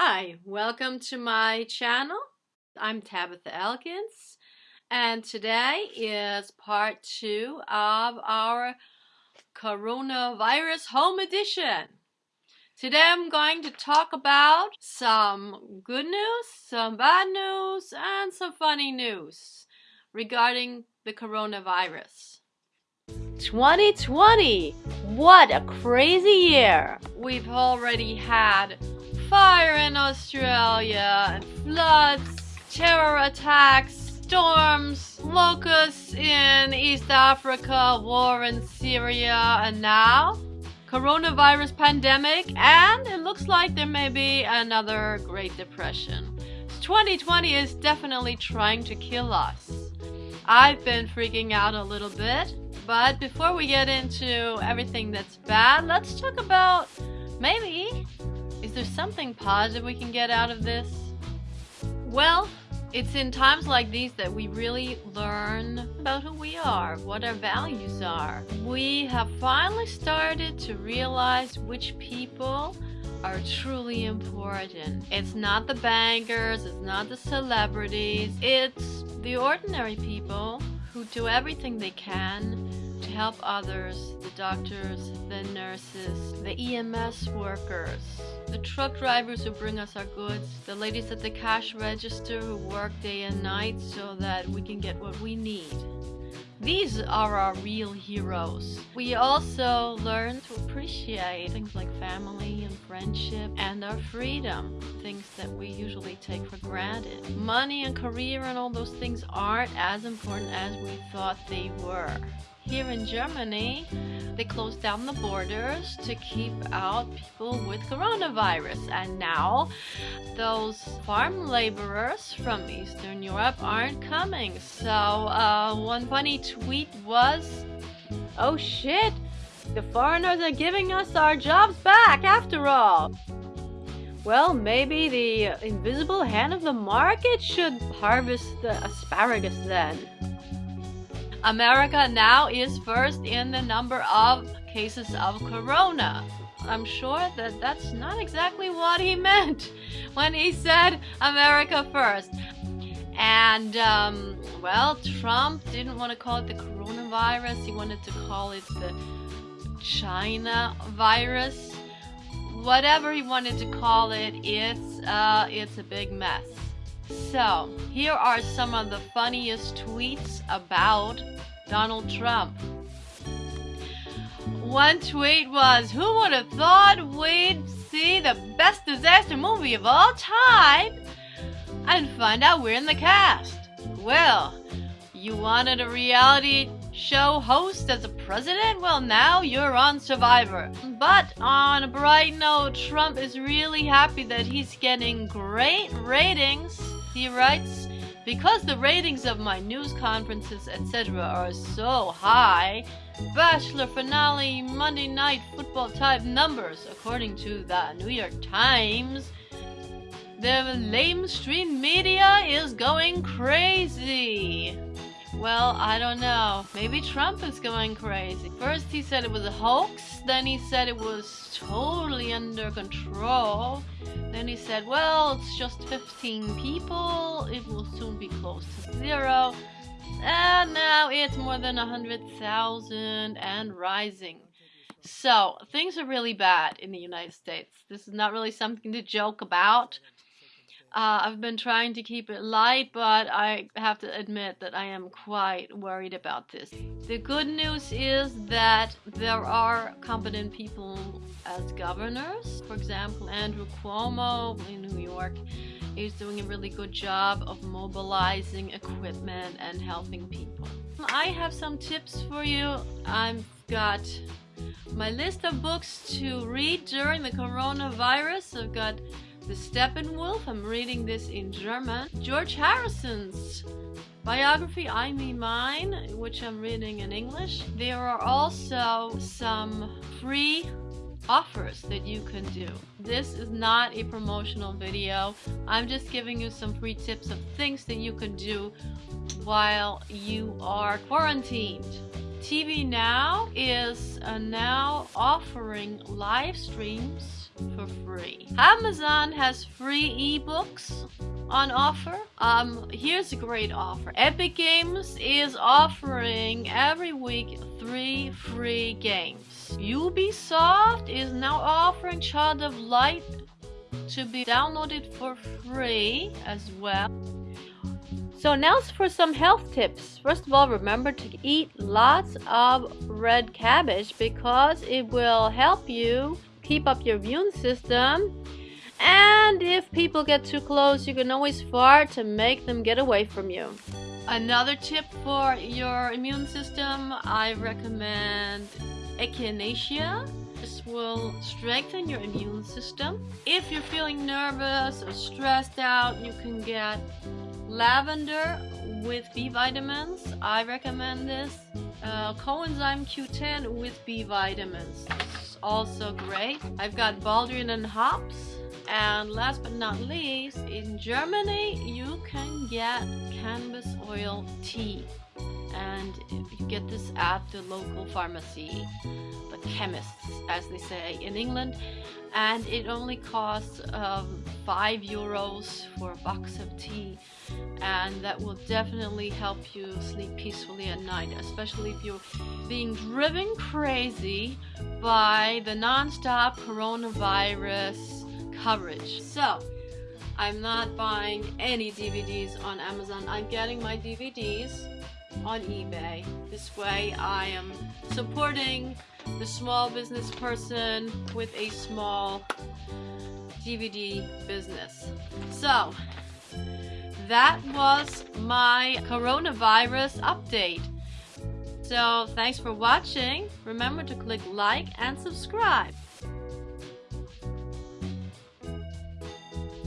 Hi, welcome to my channel. I'm Tabitha Elkins and today is part two of our coronavirus home edition. Today I'm going to talk about some good news, some bad news, and some funny news regarding the coronavirus. 2020! What a crazy year! We've already had fire in Australia, floods, terror attacks, storms, locusts in East Africa, war in Syria, and now coronavirus pandemic, and it looks like there may be another Great Depression. 2020 is definitely trying to kill us. I've been freaking out a little bit, but before we get into everything that's bad, let's talk about maybe there something positive we can get out of this? Well, it's in times like these that we really learn about who we are, what our values are. We have finally started to realize which people are truly important. It's not the bankers, it's not the celebrities, it's the ordinary people who do everything they can to help others the doctors, the nurses, the EMS workers, the truck drivers who bring us our goods, the ladies at the cash register who work day and night so that we can get what we need. These are our real heroes. We also learn to appreciate things like family and friendship and our freedom, things that we usually take for granted. Money and career and all those things aren't as important as we thought they were. Here in Germany, they closed down the borders to keep out people with coronavirus. And now those farm laborers from Eastern Europe aren't coming. So uh, one funny tweet was, oh shit, the foreigners are giving us our jobs back after all. Well, maybe the invisible hand of the market should harvest the asparagus then. America now is first in the number of cases of corona. I'm sure that that's not exactly what he meant when he said America first. And, um, well, Trump didn't want to call it the coronavirus, he wanted to call it the China virus. Whatever he wanted to call it, it's, uh, it's a big mess. So, here are some of the funniest tweets about Donald Trump. One tweet was, Who would have thought we'd see the best disaster movie of all time and find out we're in the cast? Well, you wanted a reality show host as a president? Well, now you're on Survivor. But on a bright note, Trump is really happy that he's getting great ratings. He writes, because the ratings of my news conferences, etc., are so high, Bachelor finale Monday night football type numbers, according to the New York Times, the lamestream media is going crazy. Well, I don't know. Maybe Trump is going crazy. First he said it was a hoax, then he said it was totally under control. Then he said, well, it's just 15 people, it will soon be close to zero. And now it's more than 100,000 and rising. So, things are really bad in the United States. This is not really something to joke about. Uh, I've been trying to keep it light, but I have to admit that I am quite worried about this. The good news is that there are competent people as governors. For example, Andrew Cuomo in New York is doing a really good job of mobilizing equipment and helping people. I have some tips for you. I've got my list of books to read during the coronavirus. I've got the Steppenwolf, I'm reading this in German. George Harrison's biography, I Me Mine, which I'm reading in English. There are also some free offers that you can do. This is not a promotional video. I'm just giving you some free tips of things that you can do while you are quarantined. TV Now is uh, now offering live streams for free. Amazon has free ebooks on offer. Um, here's a great offer. Epic Games is offering every week three free games. Ubisoft is now offering Child of Light to be downloaded for free as well. So now for some health tips. First of all, remember to eat lots of red cabbage because it will help you keep up your immune system. And if people get too close, you can always fart to make them get away from you. Another tip for your immune system, I recommend echinacea. This will strengthen your immune system. If you're feeling nervous or stressed out, you can get lavender with B vitamins. I recommend this. Uh, coenzyme Q10 with B vitamins. Also great. I've got Baldrian and hops. And last but not least, in Germany, you can get cannabis oil tea. And you get this at the local pharmacy, the chemists, as they say in England. And it only costs um, 5 euros for a box of tea. And that will definitely help you sleep peacefully at night, especially if you're being driven crazy by the non-stop coronavirus coverage. So, I'm not buying any DVDs on Amazon. I'm getting my DVDs on eBay. This way I am supporting the small business person with a small DVD business. So, that was my coronavirus update. So, thanks for watching. Remember to click like and subscribe.